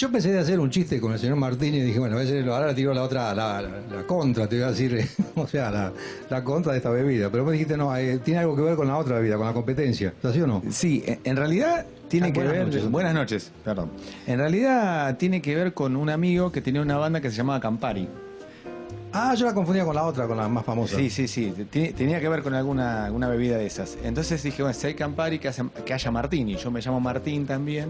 Yo pensé de hacer un chiste con el señor Martini y dije, bueno, a veces ahora tiro la otra, la, contra, te voy a decir, o sea, la, la contra de esta bebida. Pero me dijiste, no, eh, tiene algo que ver con la otra bebida, con la competencia. ¿Es así o no? Sí, en- en realidad tiene Ah, que buenas ver. noches. buenas noches, perdón. En realidad tiene que ver con un amigo que tenía una banda que se llamaba Campari. Ah, yo la confundía con la otra, con la más famosa. Sí, sí, sí. Tenía que ver con alguna, alguna bebida de esas. Entonces dije, bueno, si hay Campari, que, hace- que haya Martini. Yo me llamo Martín también.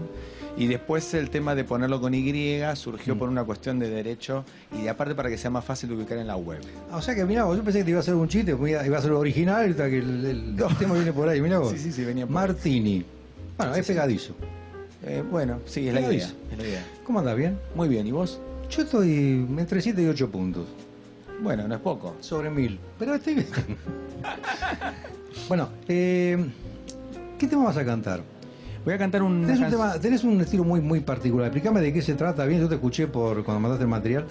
Y después el tema de ponerlo con Y surgió Mm. por una cuestión de derecho y de aparte para que sea más fácil de ubicar en la web. Ah, O sea que, vos, yo pensé que te iba a hacer un chiste, iba a ser original, y que el, el, el tema viene por ahí, mirá vos. Sí, sí, sí, venía por Martini. Bueno, es pegadizo. Eh, bueno, sí, es la idea. es la idea. ¿Cómo andás, bien? Muy bien, ¿y vos? Yo estoy entre 7 y 8 puntos. Bueno, no es poco. Sobre mil. Pero estoy bien. bueno, eh, ¿qué tema vas a cantar? Voy a cantar un. Tenés un, tema- tenés un estilo muy, muy particular. Explícame de qué se trata bien. Yo te escuché por cuando mandaste el material.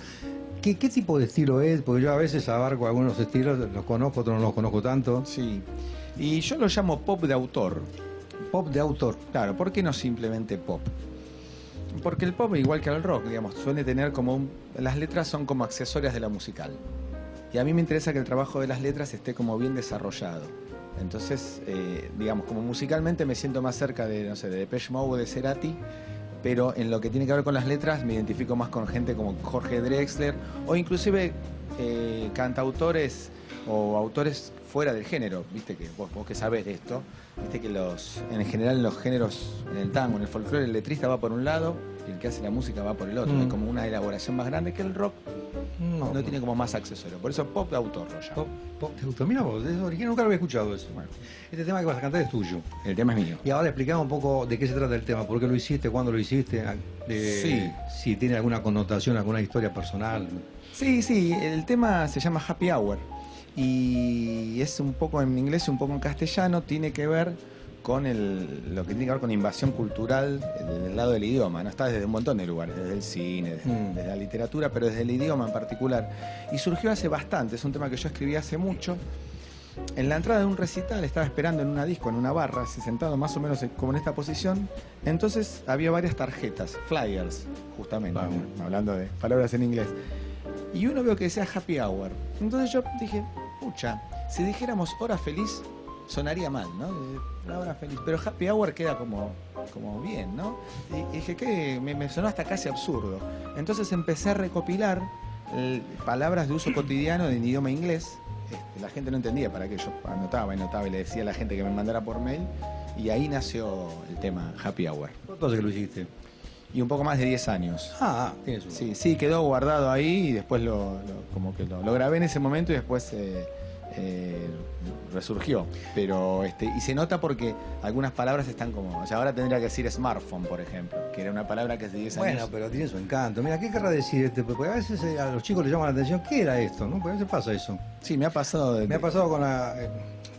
¿Qué, qué tipo de estilo es? Porque yo a veces abarco algunos estilos, los conozco, otros no los conozco tanto. Sí. Y yo lo llamo pop de autor. Pop de autor. Claro, ¿por qué no simplemente pop? Porque el pop, igual que el rock, digamos, suele tener como un... Las letras son como accesorias de la musical. Y a mí me interesa que el trabajo de las letras esté como bien desarrollado. Entonces, eh, digamos, como musicalmente me siento más cerca de, no sé, de Depeche Mode o de Cerati, pero en lo que tiene que ver con las letras me identifico más con gente como Jorge Drexler o inclusive eh, cantautores o autores fuera del género, viste que vos, vos que sabés de esto, viste que los en general en los géneros, en el tango, en el folclore, el letrista va por un lado y el que hace la música va por el otro. Mm. Hay como una elaboración más grande que el rock, No, no, tiene como más accesorio. Por eso pop de autor llamo. Pop, pop de autor. Mira vos, es original, nunca lo había escuchado eso. Bueno, Este tema que vas a cantar es tuyo. el tema es mío. Y ahora explicame un poco de qué se trata el tema, por qué lo hiciste, cuándo lo hiciste, de- Sí. si tiene alguna connotación, alguna historia personal. Sí, sí, el tema se llama Happy Hour y es un poco en inglés y un poco en castellano, tiene que ver con el, lo que tiene que ver con invasión cultural del lado del idioma, ¿no? Está desde un montón de lugares, desde el cine, desde, Mm. desde la literatura, pero desde el idioma en particular. Y surgió hace bastante, es un tema que yo escribí hace mucho. En la entrada de un recital estaba esperando en una disco, en una barra, así sentado más o menos como en esta posición. Entonces había varias tarjetas, flyers, justamente, Vamos. hablando de palabras en inglés. Y uno veo que decía happy hour. Entonces yo dije, pucha, si dijéramos hora feliz, sonaría mal, ¿no? Una hora feliz. Pero happy hour queda como, como bien, ¿no? Y, dije que me, me sonó hasta casi absurdo. Entonces empecé a recopilar eh, palabras de uso cotidiano en idioma inglés. Este, la gente no entendía para qué yo anotaba y anotaba y le decía a la gente que me mandara por mail. Y ahí nació el tema happy hour. ¿Cuánto hace que lo hiciste? Y un poco más de 10 años. Ah, tienes un... Sí, sí, quedó guardado ahí y después lo, lo- como que lo, lo grabé en ese momento y después eh, eh, resurgió. Pero este, y se nota porque algunas palabras están como. O sea, ahora tendría que decir smartphone, por ejemplo, que era una palabra que de 10 Bueno, años. pero tiene su encanto. Mira, ¿qué querrá decir este? Porque a veces eh, a los chicos les llama la atención, ¿qué era esto? ¿No? Porque a veces pasa eso. Sí, me ha pasado de. Me ha pasado con la... eh,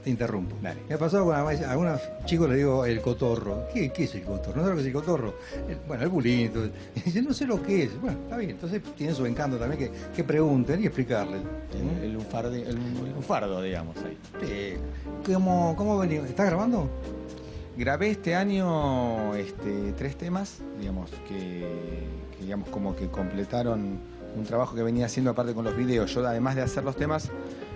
te interrumpo. Dale. Me ha pasado con a algunos chicos le digo el cotorro. ¿Qué, qué es el cotorro? No sé lo que es el cotorro. El- bueno, el bulito. Y dice, no sé lo que es. Bueno, está bien. Entonces tiene su encanto también que, que pregunten y explicarles. El, el el- lunfardo, digamos, ahí. Eh, ¿Cómo, cómo venimos? ¿Estás grabando? Grabé este año este, tres temas, digamos, que, que, digamos como que completaron un trabajo que venía haciendo aparte con los videos. Yo además de hacer los temas,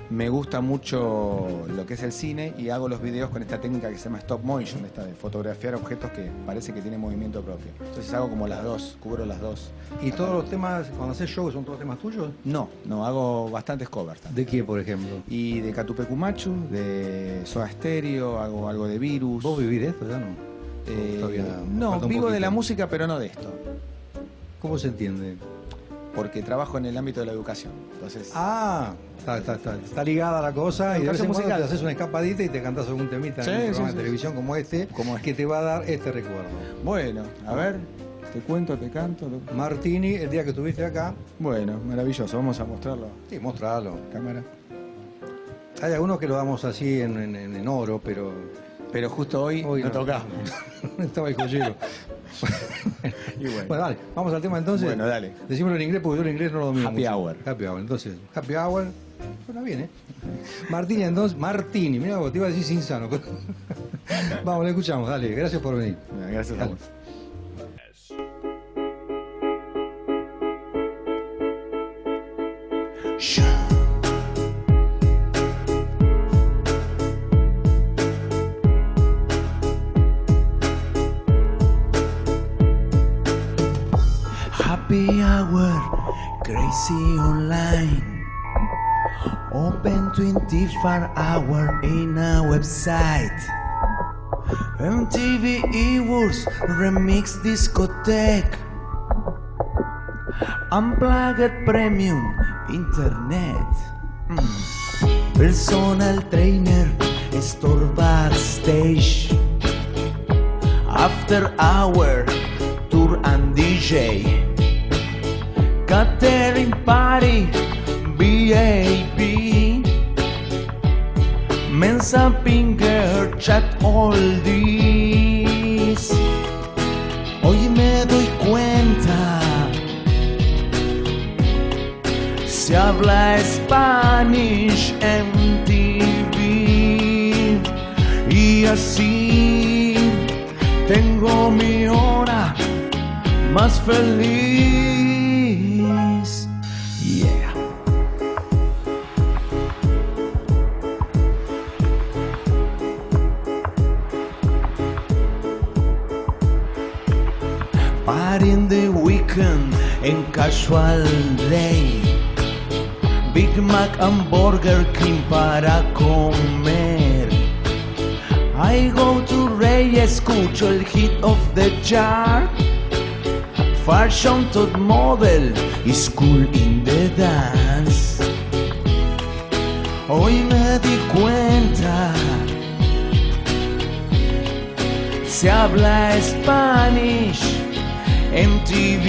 me gusta mucho lo que es el cine y hago los videos con esta técnica que se llama stop motion, esta de fotografiar objetos que parece que tienen movimiento propio. Entonces hago como las dos, cubro las dos. ¿Y todos los temas, cuando haces show, son todos temas tuyos? No, no, hago bastantes covers también. ¿De qué, por ejemplo? Y de Catupecumachu, de Soda Stereo, hago algo de Virus. ¿Vos vivís de esto ya no? Eh, no, vivo de la música, pero no de esto. ¿Cómo se entiende? Porque trabajo en el ámbito de la educación. Entonces, Ah, está, está, está, está ligada la cosa y de vez en cuando te haces una escapadita y te cantás algún temita Sí, en un sí, programa sí, de televisión como este, Como que te va a dar este recuerdo. bueno, a ver, te cuento, te canto. Martini, el día que estuviste acá, Bueno, maravilloso, vamos a mostrarlo. sí, mostralo. Cámara. Hay algunos que lo damos así en, en- en- en oro, pero Pero justo hoy, hoy no tocamos. Estaba el joyero. bueno. bueno. dale, vamos al tema entonces. Bueno, dale. Decímoslo en inglés porque yo el inglés no lo domino. Happy hour. Happy hour, entonces. Happy hour. Bueno, bien, ¿eh? Martini, entonces. Martini, mira vos, te iba a decir insano. Pero... vamos, le escuchamos, dale. Gracias por venir. Gracias a vos. Crazy online. Open 24 hour in a website. MTV Eworks Remix Discotheque. Unplugged Premium Internet. Mm. Personal trainer, store backstage. After hour, tour and DJ. Catering party, BAP. Mensa Pinger, chat all this. Hoy me doy cuenta. Se habla Spanish en TV. Y así tengo mi hora más feliz. Party in the weekend and casual day. Big Mac and Burger King para comer. I go to Ray, escucho el hit of the chart. Fashion top model is cool in the dance. Hoy me di cuenta, se habla Spanish en TV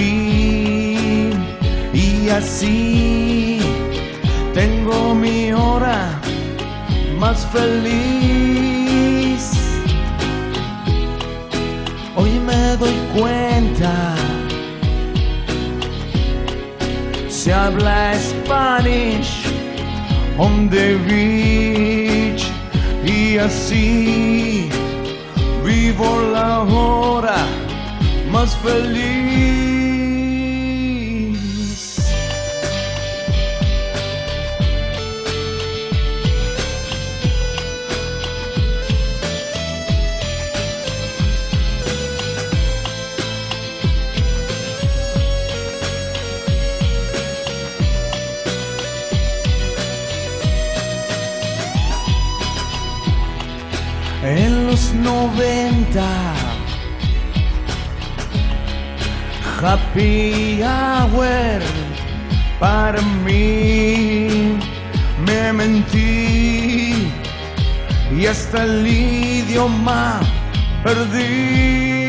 y así tengo mi hora más feliz. Hoy me doy cuenta, se habla Spanish on the beach. Y así vivo la hora más feliz. En los 90 Happy Hour para mí me mentí y hasta el idioma perdí.